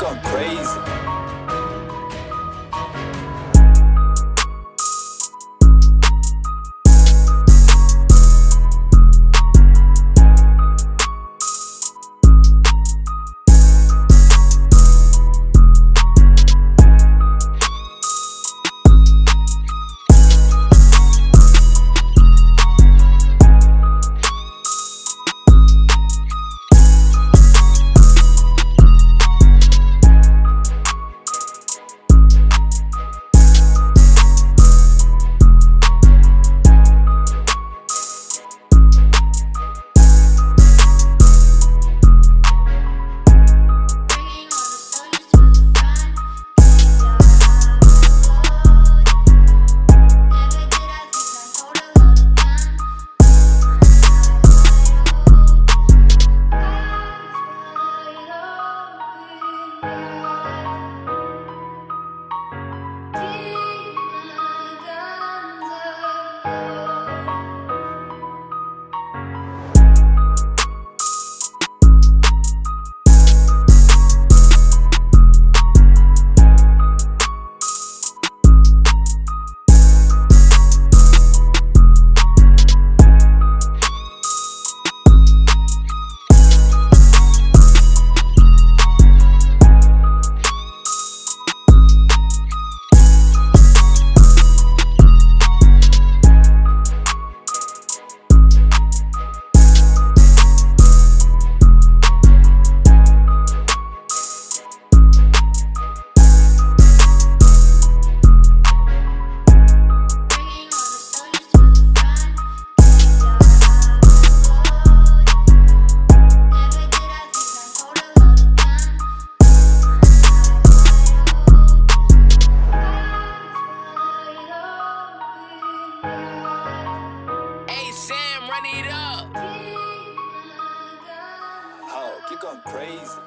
gone crazy. You going crazy.